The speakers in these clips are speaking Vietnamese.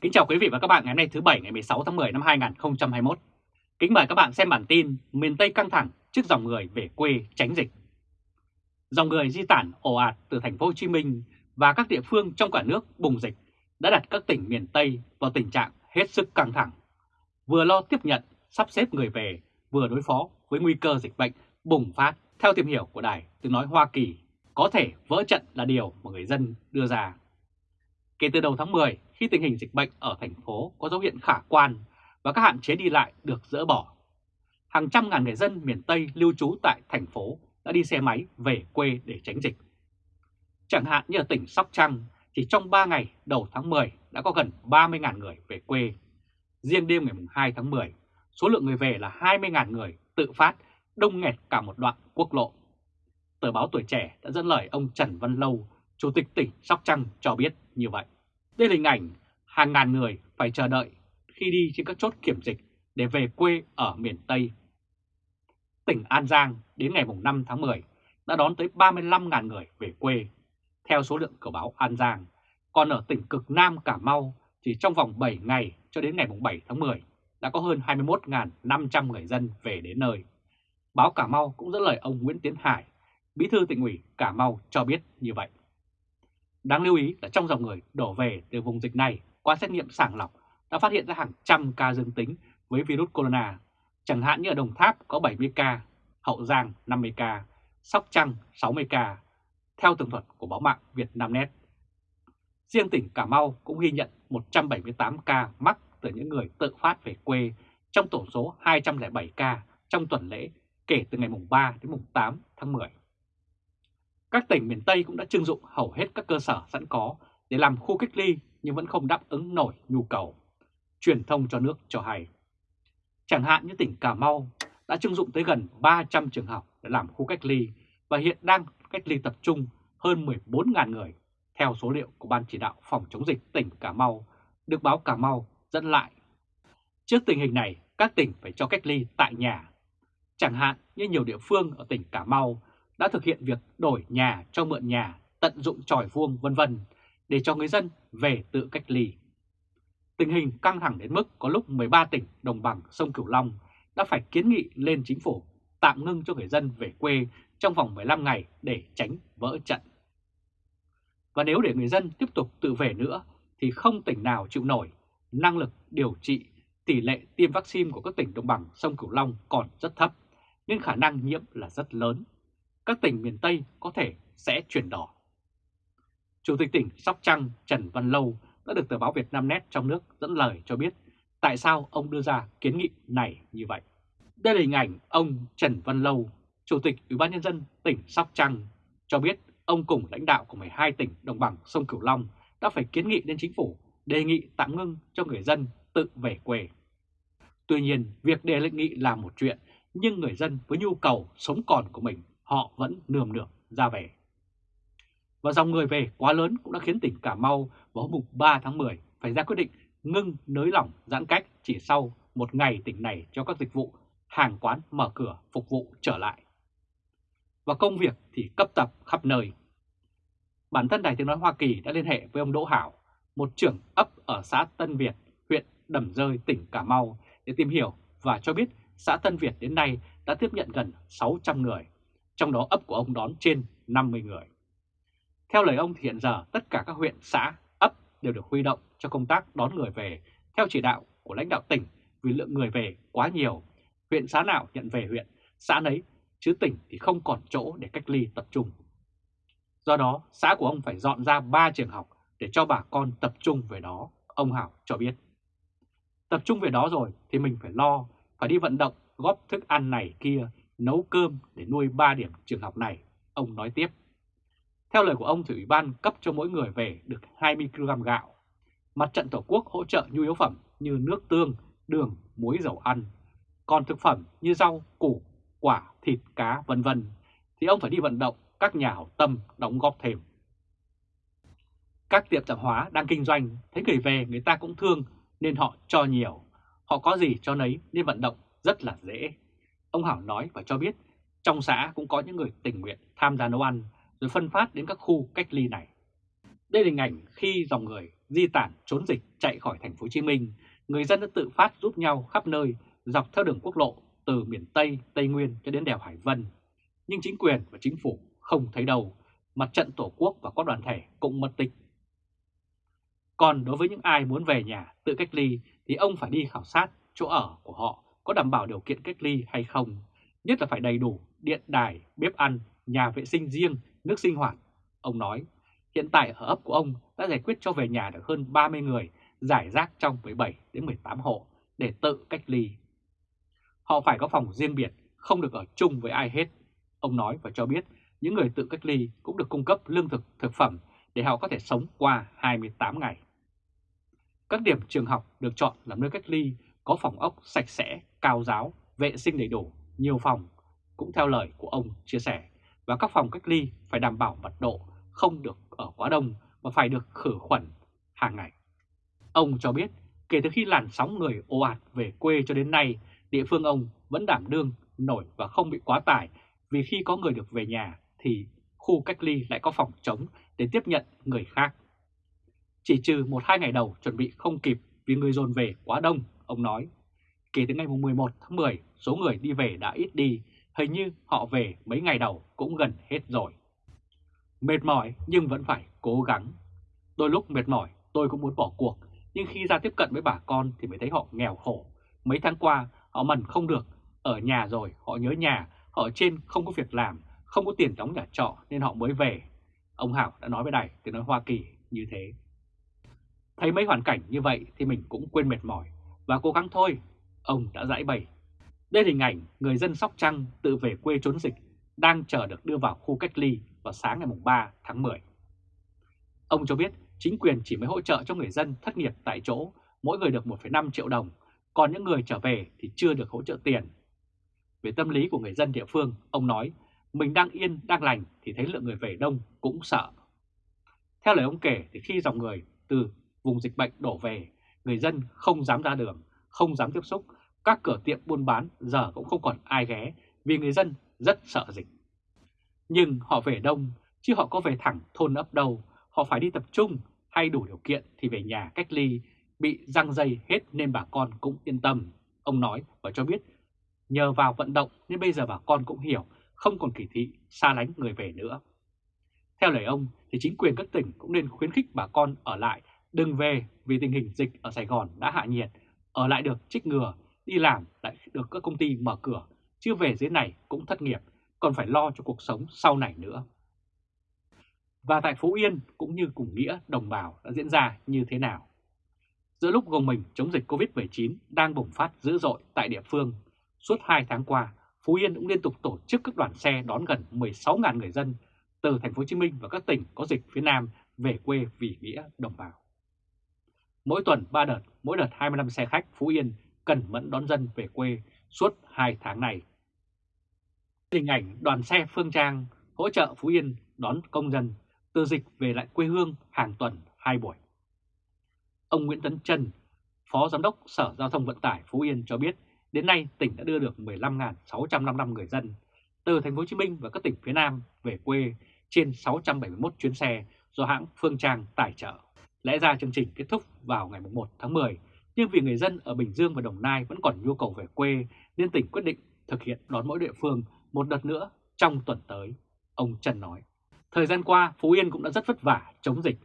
Kính chào quý vị và các bạn ngày hôm nay thứ Bảy ngày 16 tháng 10 năm 2021. Kính mời các bạn xem bản tin miền Tây căng thẳng trước dòng người về quê tránh dịch. Dòng người di tản ồ ạt từ thành phố Hồ Chí Minh và các địa phương trong cả nước bùng dịch đã đặt các tỉnh miền Tây vào tình trạng hết sức căng thẳng, vừa lo tiếp nhận, sắp xếp người về, vừa đối phó với nguy cơ dịch bệnh bùng phát. Theo tìm hiểu của Đài Tiếng Nói Hoa Kỳ, có thể vỡ trận là điều mà người dân đưa ra. Kể từ đầu tháng 10, khi tình hình dịch bệnh ở thành phố có dấu hiệu khả quan và các hạn chế đi lại được dỡ bỏ, hàng trăm ngàn người dân miền Tây lưu trú tại thành phố đã đi xe máy về quê để tránh dịch. Chẳng hạn như ở tỉnh Sóc Trăng, chỉ trong 3 ngày đầu tháng 10 đã có gần 30.000 người về quê. Riêng đêm ngày 2 tháng 10, số lượng người về là 20.000 người tự phát, đông nghẹt cả một đoạn quốc lộ. Tờ báo Tuổi Trẻ đã dẫn lời ông Trần Văn Lâu, Chủ tịch tỉnh Sóc Trăng cho biết như vậy. Đây là hình ảnh hàng ngàn người phải chờ đợi khi đi trên các chốt kiểm dịch để về quê ở miền Tây. Tỉnh An Giang đến ngày 5 tháng 10 đã đón tới 35.000 người về quê, theo số lượng của báo An Giang. Còn ở tỉnh cực Nam Cà Mau, chỉ trong vòng 7 ngày cho đến ngày 7 tháng 10 đã có hơn 21.500 người dân về đến nơi. Báo Cà Mau cũng dẫn lời ông Nguyễn Tiến Hải, bí thư tỉnh ủy Cà Mau cho biết như vậy. Đáng lưu ý là trong dòng người đổ về từ vùng dịch này qua xét nghiệm sàng lọc đã phát hiện ra hàng trăm ca dương tính với virus corona, chẳng hạn như ở Đồng Tháp có 70 ca, Hậu Giang 50 ca, Sóc Trăng 60 ca, theo tường thuật của báo mạng Việt Nam Net. Riêng tỉnh Cà Mau cũng ghi nhận 178 ca mắc từ những người tự phát về quê trong tổng số 207 ca trong tuần lễ kể từ ngày mùng 3 đến mùng 8 tháng 10. Các tỉnh miền Tây cũng đã trưng dụng hầu hết các cơ sở sẵn có để làm khu cách ly nhưng vẫn không đáp ứng nổi nhu cầu. Truyền thông cho nước cho hay. Chẳng hạn như tỉnh Cà Mau đã trưng dụng tới gần 300 trường học để làm khu cách ly và hiện đang cách ly tập trung hơn 14.000 người theo số liệu của Ban chỉ đạo phòng chống dịch tỉnh Cà Mau được báo Cà Mau dẫn lại. Trước tình hình này, các tỉnh phải cho cách ly tại nhà. Chẳng hạn như nhiều địa phương ở tỉnh Cà Mau đã thực hiện việc đổi nhà cho mượn nhà, tận dụng tròi vuông vân vân để cho người dân về tự cách ly. Tình hình căng thẳng đến mức có lúc 13 tỉnh đồng bằng sông Cửu Long đã phải kiến nghị lên chính phủ tạm ngưng cho người dân về quê trong vòng 15 ngày để tránh vỡ trận. Và nếu để người dân tiếp tục tự về nữa thì không tỉnh nào chịu nổi, năng lực điều trị, tỷ lệ tiêm vaccine của các tỉnh đồng bằng sông Cửu Long còn rất thấp, nên khả năng nhiễm là rất lớn các tỉnh miền Tây có thể sẽ chuyển đỏ. Chủ tịch tỉnh Sóc Trăng Trần Văn Lâu đã được tờ báo Việt Nam Net trong nước dẫn lời cho biết tại sao ông đưa ra kiến nghị này như vậy. Đây là hình ảnh ông Trần Văn Lâu, Chủ tịch Ủy ban Nhân dân tỉnh Sóc Trăng, cho biết ông cùng lãnh đạo của 12 tỉnh đồng bằng sông Cửu Long đã phải kiến nghị lên chính phủ đề nghị tạm ngưng cho người dân tự về quê. Tuy nhiên, việc đề lệnh nghị là một chuyện, nhưng người dân với nhu cầu sống còn của mình họ vẫn nườm nượp ra về. Và dòng người về quá lớn cũng đã khiến tỉnh Cà Mau vào hôm 3 tháng 10 phải ra quyết định ngưng nới lỏng giãn cách chỉ sau một ngày tỉnh này cho các dịch vụ hàng quán mở cửa phục vụ trở lại. Và công việc thì cấp tập khắp nơi. Bản thân Đài Tiếng Nói Hoa Kỳ đã liên hệ với ông Đỗ Hảo, một trưởng ấp ở xã Tân Việt, huyện Đầm Rơi, tỉnh Cà Mau để tìm hiểu và cho biết xã Tân Việt đến nay đã tiếp nhận gần 600 người trong đó ấp của ông đón trên 50 người. Theo lời ông thì hiện giờ tất cả các huyện, xã, ấp đều được huy động cho công tác đón người về theo chỉ đạo của lãnh đạo tỉnh vì lượng người về quá nhiều. Huyện xã nào nhận về huyện, xã nấy, chứ tỉnh thì không còn chỗ để cách ly tập trung. Do đó, xã của ông phải dọn ra 3 trường học để cho bà con tập trung về đó, ông Hảo cho biết. Tập trung về đó rồi thì mình phải lo, phải đi vận động, góp thức ăn này kia nấu cơm để nuôi 3 điểm trường học này, ông nói tiếp. Theo lời của ông thì Ủy ban cấp cho mỗi người về được 20 kg gạo. Mặt trận Tổ quốc hỗ trợ nhu yếu phẩm như nước tương, đường, muối dầu ăn. Còn thực phẩm như rau, củ, quả, thịt, cá vân vân thì ông phải đi vận động các nhà hảo tâm đóng góp thêm. Các tiệm tạp hóa đang kinh doanh, thấy người về người ta cũng thương nên họ cho nhiều. Họ có gì cho nấy nên vận động rất là dễ. Ông Hảo nói và cho biết trong xã cũng có những người tình nguyện tham gia nấu ăn rồi phân phát đến các khu cách ly này. Đây là hình ảnh khi dòng người di tản trốn dịch chạy khỏi thành phố Hồ Chí Minh, người dân đã tự phát giúp nhau khắp nơi dọc theo đường quốc lộ từ miền Tây, Tây Nguyên cho đến đèo Hải Vân. Nhưng chính quyền và chính phủ không thấy đâu, mặt trận Tổ quốc và các đoàn thể cũng mất tích. Còn đối với những ai muốn về nhà tự cách ly thì ông phải đi khảo sát chỗ ở của họ có đảm bảo điều kiện cách ly hay không, nhất là phải đầy đủ điện đài, bếp ăn, nhà vệ sinh riêng, nước sinh hoạt. Ông nói, hiện tại ở ấp của ông đã giải quyết cho về nhà được hơn 30 người, giải rác trong 17 đến 18 hộ để tự cách ly. Họ phải có phòng riêng biệt, không được ở chung với ai hết. Ông nói và cho biết những người tự cách ly cũng được cung cấp lương thực, thực phẩm để họ có thể sống qua 28 ngày. Các điểm trường học được chọn làm nơi cách ly có phòng ốc sạch sẽ, cao giáo, vệ sinh đầy đủ, nhiều phòng, cũng theo lời của ông chia sẻ, và các phòng cách ly phải đảm bảo mật độ, không được ở quá đông và phải được khử khuẩn hàng ngày. Ông cho biết, kể từ khi làn sóng người ồ ạt về quê cho đến nay, địa phương ông vẫn đảm đương nổi và không bị quá tải vì khi có người được về nhà thì khu cách ly lại có phòng trống để tiếp nhận người khác. Chỉ trừ một hai ngày đầu chuẩn bị không kịp vì người dồn về quá đông, ông nói. Kể từ ngày 11 tháng 10, số người đi về đã ít đi, hình như họ về mấy ngày đầu cũng gần hết rồi. Mệt mỏi nhưng vẫn phải cố gắng. Đôi lúc mệt mỏi tôi cũng muốn bỏ cuộc, nhưng khi ra tiếp cận với bà con thì mới thấy họ nghèo khổ. Mấy tháng qua họ mần không được, ở nhà rồi họ nhớ nhà, họ ở trên không có việc làm, không có tiền đóng nhà trọ nên họ mới về. Ông Hảo đã nói với đài tiếng nói Hoa Kỳ như thế. Thấy mấy hoàn cảnh như vậy thì mình cũng quên mệt mỏi và cố gắng thôi, ông đã giải bày. Đây là hình ảnh người dân Sóc Trăng tự về quê trốn dịch đang chờ được đưa vào khu cách ly vào sáng ngày 3 tháng 10. Ông cho biết chính quyền chỉ mới hỗ trợ cho người dân thất nghiệp tại chỗ, mỗi người được 1,5 triệu đồng, còn những người trở về thì chưa được hỗ trợ tiền. Về tâm lý của người dân địa phương, ông nói mình đang yên, đang lành thì thấy lượng người về đông cũng sợ. Theo lời ông kể thì khi dòng người từ vùng dịch bệnh đổ về, người dân không dám ra đường, không dám tiếp xúc, các cửa tiệm buôn bán giờ cũng không còn ai ghé vì người dân rất sợ dịch. Nhưng họ về đông, chứ họ có về thẳng thôn ấp đâu, họ phải đi tập trung hay đủ điều kiện thì về nhà cách ly, bị răng dây hết nên bà con cũng yên tâm. Ông nói và cho biết nhờ vào vận động nên bây giờ bà con cũng hiểu không còn kỳ thị xa lánh người về nữa. Theo lời ông thì chính quyền các tỉnh cũng nên khuyến khích bà con ở lại, đừng về vì tình hình dịch ở Sài Gòn đã hạ nhiệt, ở lại được trích ngừa, đi làm lại được các công ty mở cửa, chưa về dưới này cũng thất nghiệp, còn phải lo cho cuộc sống sau này nữa. Và tại Phú Yên cũng như cùng nghĩa đồng bào đã diễn ra như thế nào? Giữa lúc gồng mình chống dịch Covid-19 đang bùng phát dữ dội tại địa phương, suốt 2 tháng qua, Phú Yên cũng liên tục tổ chức các đoàn xe đón gần 16.000 người dân từ thành phố Hồ Chí Minh và các tỉnh có dịch phía Nam về quê vì nghĩa đồng bào. Mỗi tuần 3 đợt, mỗi đợt 25 xe khách Phú Yên cần mẫn đón dân về quê suốt 2 tháng này. Hình ảnh đoàn xe Phương Trang hỗ trợ Phú Yên đón công dân từ dịch về lại quê hương hàng tuần 2 buổi. Ông Nguyễn Tấn Trân, Phó Giám đốc Sở Giao thông Vận tải Phú Yên cho biết Đến nay, tỉnh đã đưa được 15.655 người dân từ thành phố Hồ Chí Minh và các tỉnh phía Nam về quê trên 671 chuyến xe do hãng Phương Trang tài trợ. Lẽ ra chương trình kết thúc vào ngày 1 tháng 10, nhưng vì người dân ở Bình Dương và Đồng Nai vẫn còn nhu cầu về quê nên tỉnh quyết định thực hiện đón mỗi địa phương một đợt nữa trong tuần tới, ông Trần nói. Thời gian qua, Phú Yên cũng đã rất vất vả chống dịch.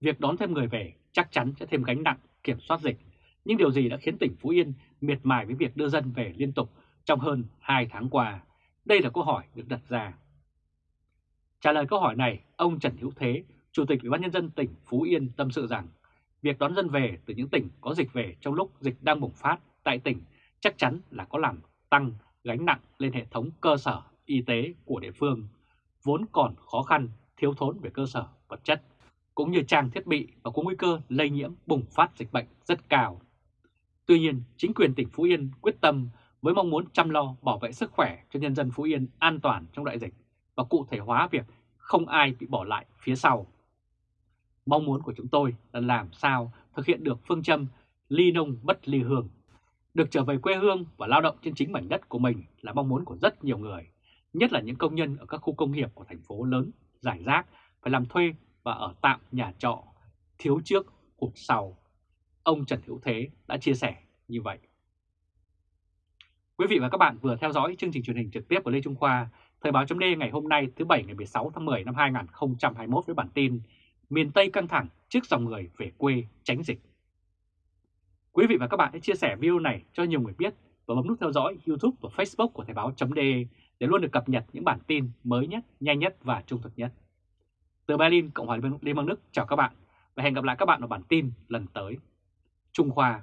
Việc đón thêm người về chắc chắn sẽ thêm gánh nặng kiểm soát dịch nhưng điều gì đã khiến tỉnh Phú Yên miệt mài với việc đưa dân về liên tục trong hơn 2 tháng qua? Đây là câu hỏi được đặt ra. Trả lời câu hỏi này, ông Trần Hữu Thế, Chủ tịch Ủy ban nhân dân tỉnh Phú Yên tâm sự rằng việc đón dân về từ những tỉnh có dịch về trong lúc dịch đang bùng phát tại tỉnh chắc chắn là có làm tăng gánh nặng lên hệ thống cơ sở y tế của địa phương, vốn còn khó khăn, thiếu thốn về cơ sở vật chất, cũng như trang thiết bị và có nguy cơ lây nhiễm bùng phát dịch bệnh rất cao. Tuy nhiên, chính quyền tỉnh Phú Yên quyết tâm với mong muốn chăm lo bảo vệ sức khỏe cho nhân dân Phú Yên an toàn trong đại dịch và cụ thể hóa việc không ai bị bỏ lại phía sau. Mong muốn của chúng tôi là làm sao thực hiện được phương châm ly nông bất ly hương. Được trở về quê hương và lao động trên chính mảnh đất của mình là mong muốn của rất nhiều người, nhất là những công nhân ở các khu công nghiệp của thành phố lớn, giải rác, phải làm thuê và ở tạm nhà trọ, thiếu trước, hụt sau. Ông Trần Hữu Thế đã chia sẻ như vậy. Quý vị và các bạn vừa theo dõi chương trình truyền hình trực tiếp của Lê Trung Khoa, Thời báo chấm ngày hôm nay thứ Bảy ngày 16 tháng 10 năm 2021 với bản tin Miền Tây căng thẳng trước dòng người về quê tránh dịch. Quý vị và các bạn hãy chia sẻ video này cho nhiều người biết và bấm nút theo dõi YouTube và Facebook của Thời báo chấm để luôn được cập nhật những bản tin mới nhất, nhanh nhất và trung thực nhất. Từ Berlin, Cộng hòa Liên bang Đức chào các bạn và hẹn gặp lại các bạn ở bản tin lần tới. Trung Khoa